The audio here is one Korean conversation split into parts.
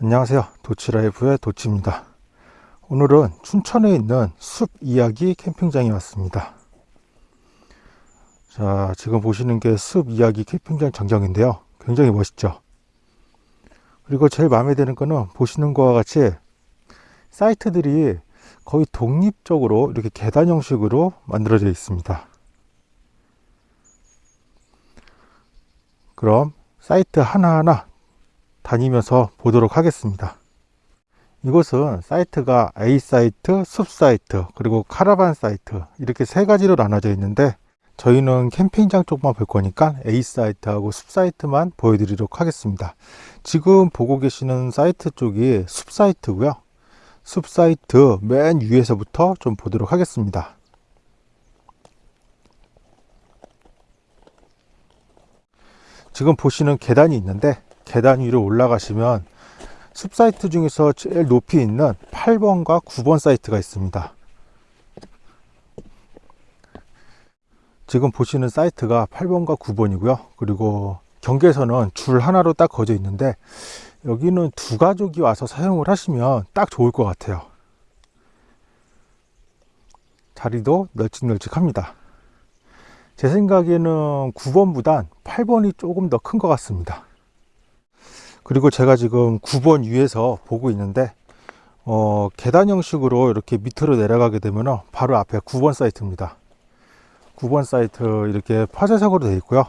안녕하세요. 도치라이프의 도치입니다. 오늘은 춘천에 있는 숲 이야기 캠핑장에 왔습니다. 자 지금 보시는 게 숲 이야기 캠핑장 전경인데요. 굉장히 멋있죠? 그리고 제일 마음에 드는 거는 보시는 것과 같이 사이트들이 거의 독립적으로 이렇게 계단 형식으로 만들어져 있습니다. 그럼 사이트 하나하나 다니면서 보도록 하겠습니다. 이곳은 사이트가 A 사이트, 숲 사이트, 그리고 카라반 사이트 이렇게 세 가지로 나눠져 있는데 저희는 캠핑장 쪽만 볼 거니까 A 사이트하고 숲 사이트만 보여드리도록 하겠습니다. 지금 보고 계시는 사이트 쪽이 숲 사이트고요. 숲 사이트 맨 위에서부터 좀 보도록 하겠습니다. 지금 보시는 계단이 있는데 계단 위로 올라가시면 숲 사이트 중에서 제일 높이 있는 8번과 9번 사이트가 있습니다. 지금 보시는 사이트가 8번과 9번이고요. 그리고 경계선은 줄 하나로 딱 거져 있는데 여기는 두 가족이 와서 사용을 하시면 딱 좋을 것 같아요. 자리도 널찍널찍합니다. 제 생각에는 9번보단 8번이 조금 더 큰 것 같습니다 그리고 제가 지금 9번 위에서 보고 있는데 어, 계단 형식으로 이렇게 밑으로 내려가게 되면 바로 앞에 9번 사이트입니다. 9번 사이트 이렇게 파쇄석으로 되어 있고요.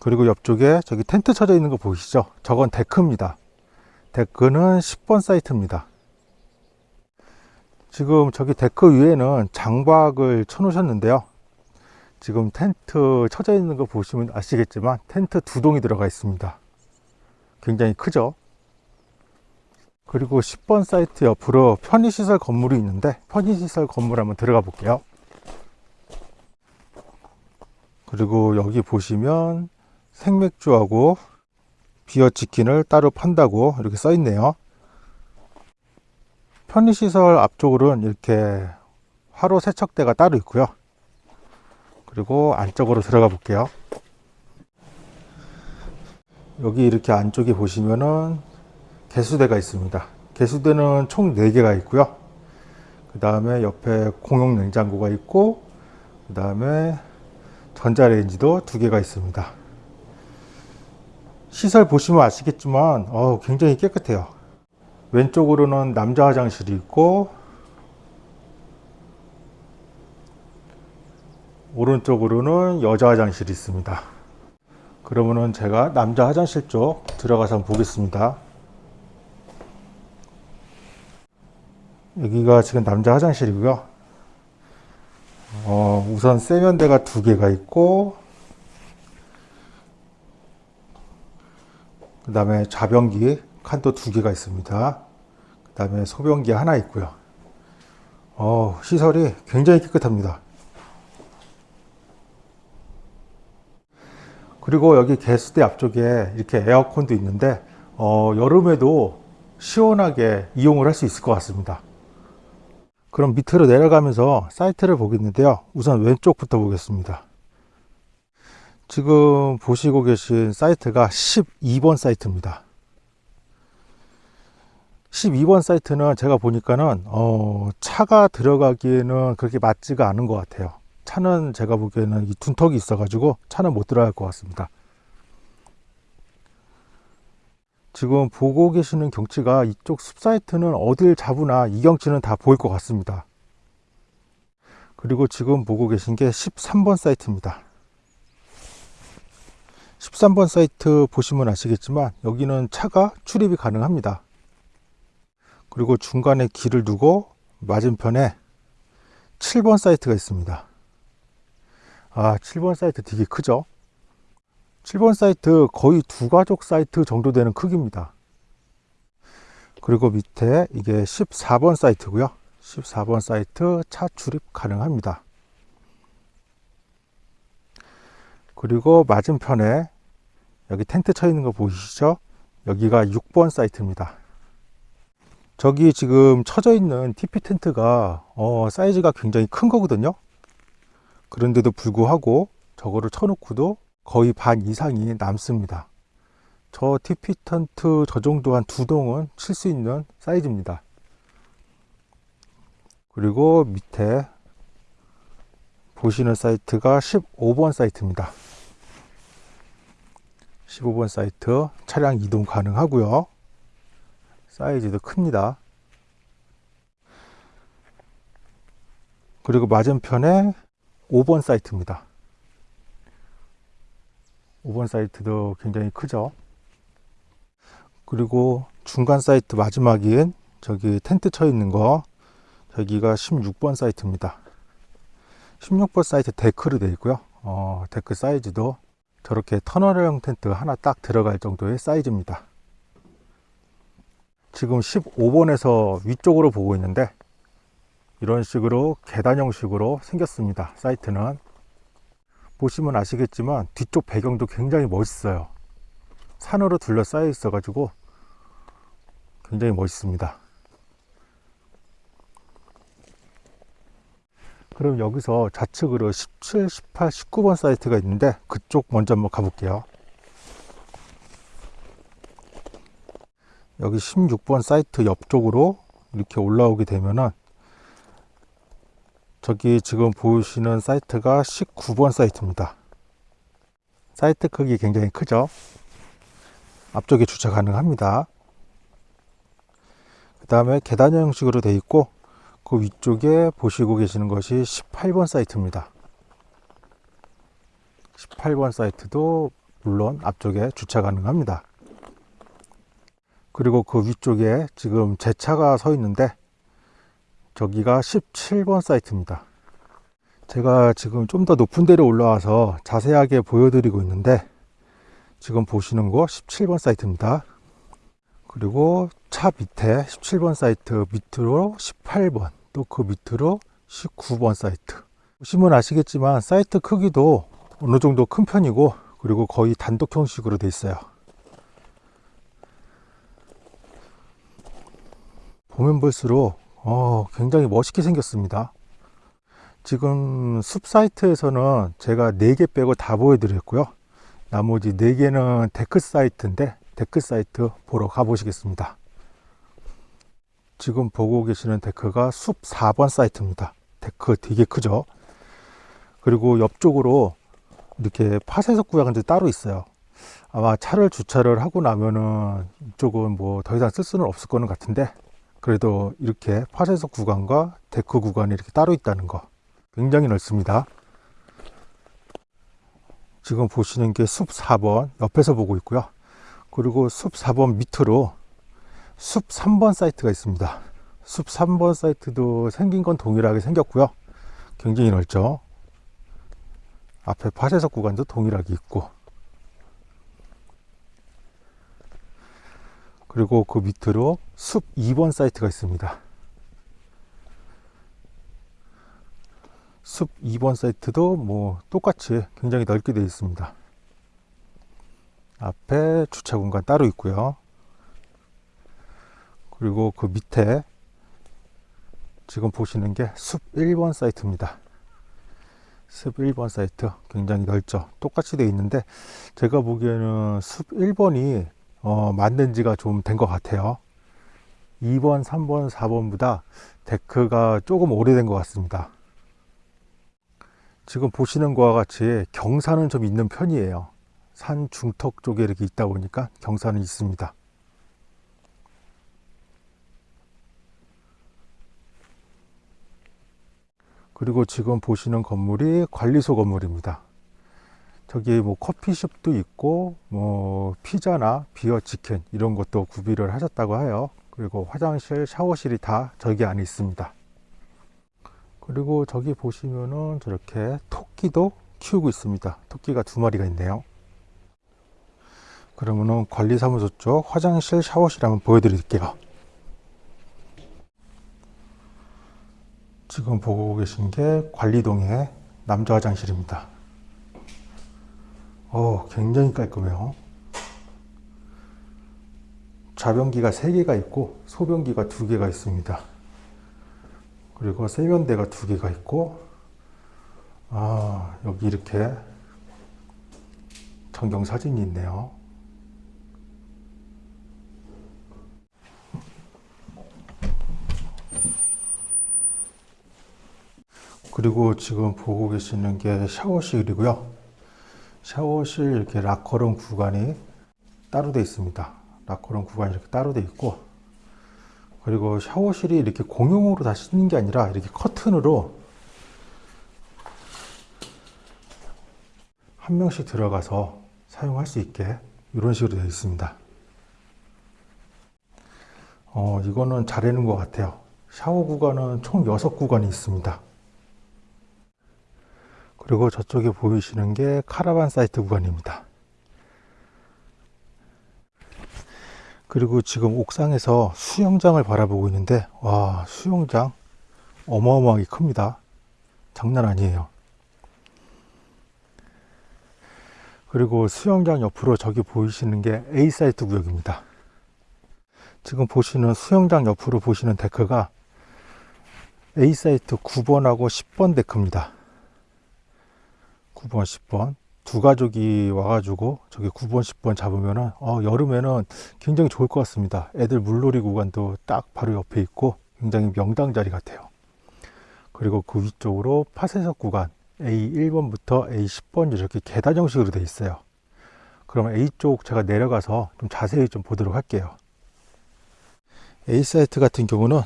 그리고 옆쪽에 저기 텐트 쳐져 있는 거 보이시죠? 저건 데크입니다. 데크는 10번 사이트입니다. 지금 저기 데크 위에는 장박을 쳐 놓으셨는데요 지금 텐트 쳐져 있는 거 보시면 아시겠지만 텐트 두 동이 들어가 있습니다. 굉장히 크죠? 그리고 10번 사이트 옆으로 편의시설 건물이 있는데 편의시설 건물 한번 들어가 볼게요. 그리고 여기 보시면 생맥주하고 비어 치킨을 따로 판다고 이렇게 써 있네요. 편의시설 앞쪽으로는 이렇게 화로 세척대가 따로 있고요 그리고 안쪽으로 들어가 볼게요. 여기 이렇게 안쪽에 보시면은 개수대가 있습니다. 개수대는 총 4개가 있고요. 그 다음에 옆에 공용 냉장고가 있고 그 다음에 전자레인지도 2개가 있습니다. 시설 보시면 아시겠지만 어, 굉장히 깨끗해요. 왼쪽으로는 남자 화장실이 있고 오른쪽으로는 여자 화장실이 있습니다. 그러면은 제가 남자 화장실 쪽 들어가서 한번 보겠습니다. 여기가 지금 남자 화장실이고요. 어, 우선 세면대가 두 개가 있고 그 다음에 좌변기 칸도 두 개가 있습니다. 그 다음에 소변기 하나 있고요. 어, 시설이 굉장히 깨끗합니다 그리고 여기 개수대 앞쪽에 이렇게 에어컨도 있는데 어, 여름에도 시원하게 이용을 할 수 있을 것 같습니다. 그럼 밑으로 내려가면서 사이트를 보겠는데요. 우선 왼쪽부터 보겠습니다. 지금 보시고 계신 사이트가 12번 사이트입니다. 12번 사이트는 제가 보니까는 어, 차가 들어가기에는 그렇게 맞지가 않은 것 같아요 차는 제가 보기에는 이 둔턱이 있어 가지고 차는 못 들어갈 것 같습니다. 지금 보고 계시는 경치가 이쪽 숲사이트는 어딜 잡으나 이 경치는 다 보일 것 같습니다. 그리고 지금 보고 계신 게 13번 사이트입니다. 13번 사이트 보시면 아시겠지만 여기는 차가 출입이 가능합니다. 그리고 중간에 길을 두고 맞은편에 7번 사이트가 있습니다 아 7번 사이트 되게 크죠? 7번 사이트 거의 두 가족 사이트 정도 되는 크기입니다. 그리고 밑에 이게 14번 사이트고요. 14번 사이트 차 출입 가능합니다. 그리고 맞은편에 여기 텐트 쳐 있는 거 보이시죠? 여기가 6번 사이트입니다. 저기 지금 쳐져 있는 TP 텐트가 어, 사이즈가 굉장히 큰 거거든요 그런데도 불구하고 저거를 쳐놓고도 거의 반 이상이 남습니다 저 텐트 저 정도 한 두 동은 칠 수 있는 사이즈입니다. 그리고 밑에 보시는 사이트가 15번 사이트입니다. 15번 사이트 차량 이동 가능하고요. 사이즈도 큽니다. 그리고 맞은편에 5번 사이트입니다. 5번 사이트도 굉장히 크죠. 그리고 중간 사이트 마지막인 저기 텐트 쳐 있는 거 저기가 16번 사이트입니다. 16번 사이트 데크로 되어 있고요. 어, 데크 사이즈도 저렇게 터널형 텐트 하나 딱 들어갈 정도의 사이즈입니다. 지금 15번에서 위쪽으로 보고 있는데 이런 식으로 계단 형식으로 생겼습니다. 사이트는 보시면 아시겠지만 뒤쪽 배경도 굉장히 멋있어요. 산으로 둘러싸여 있어 가지고 굉장히 멋있습니다. 그럼 여기서 좌측으로 17, 18, 19번 사이트가 있는데 그쪽 먼저 한번 가볼게요. 여기 16번 사이트 옆쪽으로 이렇게 올라오게 되면은 저기 지금 보시는 사이트가 19번 사이트입니다. 사이트 크기 굉장히 크죠? 앞쪽에 주차 가능합니다. 그 다음에 계단 형식으로 되어 있고 그 위쪽에 보시고 계시는 것이 18번 사이트입니다. 18번 사이트도 물론 앞쪽에 주차 가능합니다. 그리고 그 위쪽에 지금 제 차가 서 있는데 저기가 17번 사이트입니다. 제가 지금 좀 더 높은 데로 올라와서 자세하게 보여드리고 있는데 지금 보시는 거 17번 사이트입니다. 그리고 차 밑에 17번 사이트 밑으로 18번 또 그 밑으로 19번 사이트 보시면 아시겠지만 사이트 크기도 어느 정도 큰 편이고 그리고 거의 단독 형식으로 돼 있어요 보면 볼수록 어, 굉장히 멋있게 생겼습니다. 지금 숲 사이트에서는 제가 4개 빼고 다 보여드렸고요. 나머지 4개는 데크 사이트인데 데크 사이트 보러 가보시겠습니다. 지금 보고 계시는 데크가 숲 4번 사이트입니다. 데크 되게 크죠? 그리고 옆쪽으로 이렇게 파쇄석 구역이 따로 있어요. 아마 차를 주차를 하고 나면은 이쪽은 뭐 더 이상 쓸 수는 없을 거는 같은데 그래도 이렇게 파쇄석 구간과 데크 구간이 이렇게 따로 있다는 거 굉장히 넓습니다. 지금 보시는 게 숲 4번 옆에서 보고 있고요. 그리고 숲 4번 밑으로 숲 3번 사이트가 있습니다. 숲 3번 사이트도 생긴 건 동일하게 생겼고요. 굉장히 넓죠? 앞에 파쇄석 구간도 동일하게 있고 그리고 그 밑으로 숲 2번 사이트가 있습니다. 숲 2번 사이트도 뭐 똑같이 굉장히 넓게 되어 있습니다. 앞에 주차 공간 따로 있고요. 그리고 그 밑에 지금 보시는 게 숲 1번 사이트입니다. 숲 1번 사이트 굉장히 넓죠. 똑같이 되어 있는데 제가 보기에는 숲 1번이 어, 만든 지가 좀 된 것 같아요. 2번 3번 4번보다 데크가 조금 오래된 것 같습니다. 지금 보시는 것과 같이 경사는 좀 있는 편이에요. 산 중턱 쪽에 이렇게 있다 보니까 경사는 있습니다. 그리고 지금 보시는 건물이 관리소 건물입니다. 저기 뭐 커피숍도 있고 뭐 피자나 비어 치킨 이런 것도 구비를 하셨다고 해요. 그리고 화장실, 샤워실이 다 저기 안에 있습니다. 그리고 저기 보시면은 저렇게 토끼도 키우고 있습니다. 토끼가 두 마리가 있네요. 그러면은 관리사무소 쪽 화장실, 샤워실 한번 보여드릴게요. 지금 보고 계신 게 관리동의 남자 화장실입니다. 어, 굉장히 깔끔해요. 좌변기가 3개가 있고 소변기가 2개가 있습니다. 그리고 세면대가 2개가 있고 아 여기 이렇게 전경사진이 있네요. 그리고 지금 보고 계시는 게 샤워실이고요. 샤워실 이렇게 락커룸 구간이 따로 되어 있습니다. 락커룸 구간이 이렇게 따로 되어 있고 그리고 샤워실이 이렇게 공용으로 다 쓰는 게 아니라 이렇게 커튼으로 한 명씩 들어가서 사용할 수 있게 이런 식으로 되어 있습니다. 어, 이거는 잘 해놓은 것 같아요. 샤워 구간은 총 6구간이 있습니다. 그리고 저쪽에 보이시는 게 카라반 사이트 구간입니다. 그리고 지금 옥상에서 수영장을 바라보고 있는데 와 수영장 어마어마하게 큽니다. 장난 아니에요. 그리고 수영장 옆으로 저기 보이시는 게 A 사이트 구역입니다. 지금 보시는 수영장 옆으로 보시는 데크가 A 사이트 9번하고 10번 데크입니다. 9번, 10번 두 가족이 와가지고 저기 9번, 10번 잡으면은 어, 여름에는 굉장히 좋을 것 같습니다. 애들 물놀이 구간도 딱 바로 옆에 있고 굉장히 명당 자리 같아요. 그리고 그 위쪽으로 파쇄석 구간 A1번부터 A10번 이렇게 계단 형식으로 되어 있어요. 그럼 A쪽 제가 내려가서 좀 자세히 좀 보도록 할게요. A 사이트 같은 경우는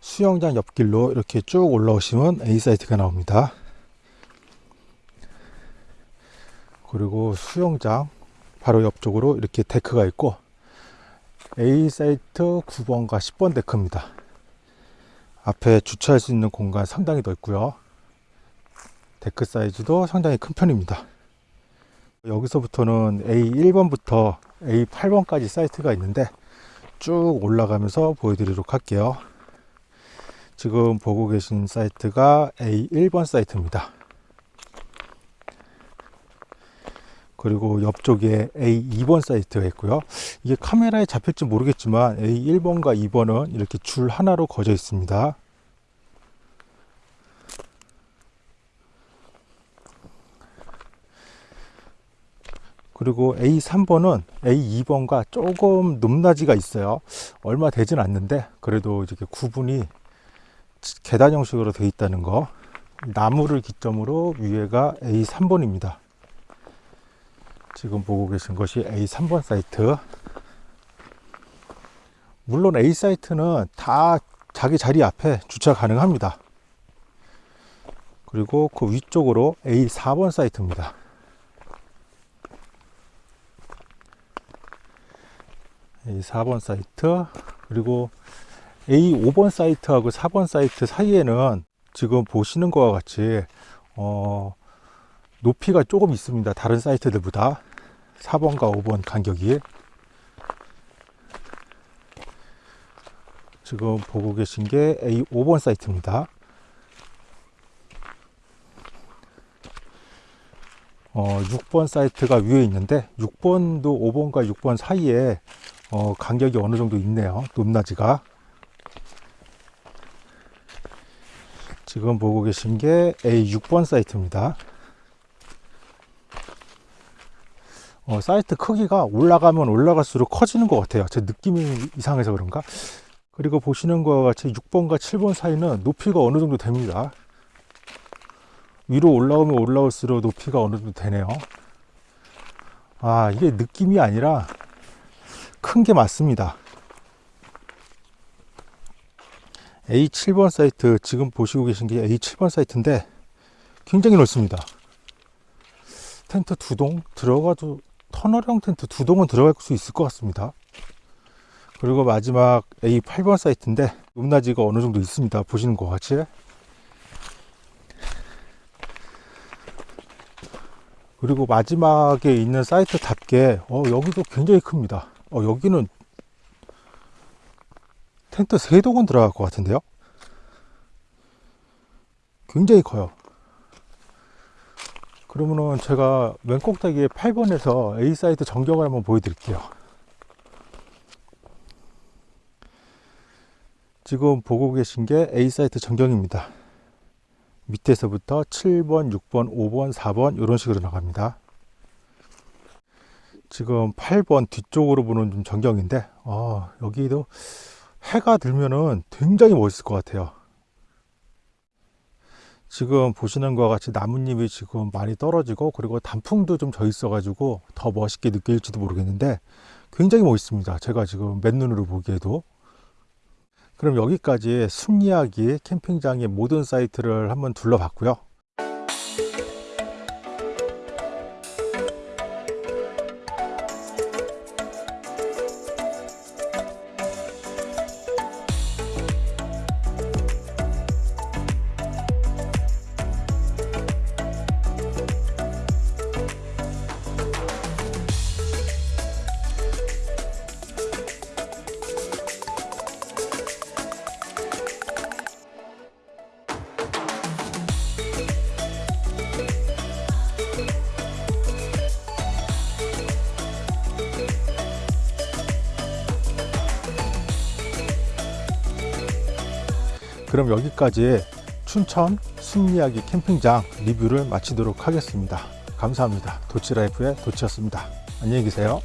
수영장 옆길로 이렇게 쭉 올라오시면 A 사이트가 나옵니다. 그리고 수영장 바로 옆쪽으로 이렇게 데크가 있고 A 사이트 9번과 10번 데크입니다. 앞에 주차할 수 있는 공간 상당히 넓고요. 데크 사이즈도 상당히 큰 편입니다. 여기서부터는 A1번부터 A8번까지 사이트가 있는데 쭉 올라가면서 보여드리도록 할게요. 지금 보고 계신 사이트가 A1번 사이트입니다. 그리고 옆쪽에 A2번 사이트가 있고요. 이게 카메라에 잡힐지 모르겠지만 A1번과 2번은 이렇게 줄 하나로 그어져 있습니다. 그리고 A3번은 A2번과 조금 높낮이가 있어요. 얼마 되진 않는데 그래도 이렇게 구분이 계단 형식으로 되어 있다는 거. 나무를 기점으로 위에가 A3번입니다. 지금 보고 계신 것이 A3번 사이트. 물론 A 사이트는 다 자기 자리 앞에 주차 가능합니다. 그리고 그 위쪽으로 A4번 사이트입니다. A4번 사이트 그리고 A5번 사이트하고 4번 사이트 사이에는 지금 보시는 것과 같이 어, 높이가 조금 있습니다. 다른 사이트들보다 4번과 5번 간격이 지금 보고 계신 게 A5번 사이트입니다. 어, 6번 사이트가 위에 있는데 6번도 5번과 6번 사이에 어, 간격이 어느 정도 있네요. 높낮이가. 지금 보고 계신 게 A6번 사이트입니다. 어, 사이트 크기가 올라가면 올라갈수록 커지는 것 같아요. 제 느낌이 이상해서 그런가? 그리고 보시는 것과 같이 6번과 7번 사이는 높이가 어느 정도 됩니다. 위로 올라오면 올라올수록 높이가 어느 정도 되네요. 아, 이게 느낌이 아니라 큰 게 맞습니다. A7번 사이트, 지금 보시고 계신 게 A7번 사이트인데 굉장히 넓습니다. 텐트 두 동 들어가도 터널형 텐트 두 동은 들어갈 수 있을 것 같습니다. 그리고 마지막 A8번 사이트인데 높낮이가 어느 정도 있습니다. 보시는 것 같이. 그리고 마지막에 있는 사이트답게 어, 여기도 굉장히 큽니다. 어, 여기는 텐트 세 동은 들어갈 것 같은데요. 굉장히 커요. 그러면은 제가 맨 꼭대기에 8번에서 A 사이트 전경을 한번 보여드릴게요. 지금 보고 계신 게 A 사이트 전경입니다. 밑에서부터 7번, 6번, 5번, 4번 이런 식으로 나갑니다. 지금 8번 뒤쪽으로 보는 좀 전경인데 어, 여기도 해가 들면은 굉장히 멋있을 것 같아요. 지금 보시는 것과 같이 나뭇잎이 지금 많이 떨어지고 그리고 단풍도 좀 져 있어 가지고 더 멋있게 느껴질지도 모르겠는데 굉장히 멋있습니다. 제가 지금 맨눈으로 보기에도. 그럼 여기까지 숲이야기 캠핑장의 모든 사이트를 한번 둘러봤고요 그럼 여기까지 춘천 숲이야기 캠핑장 리뷰를 마치도록 하겠습니다. 감사합니다. 도치라이프의 도치였습니다. 안녕히 계세요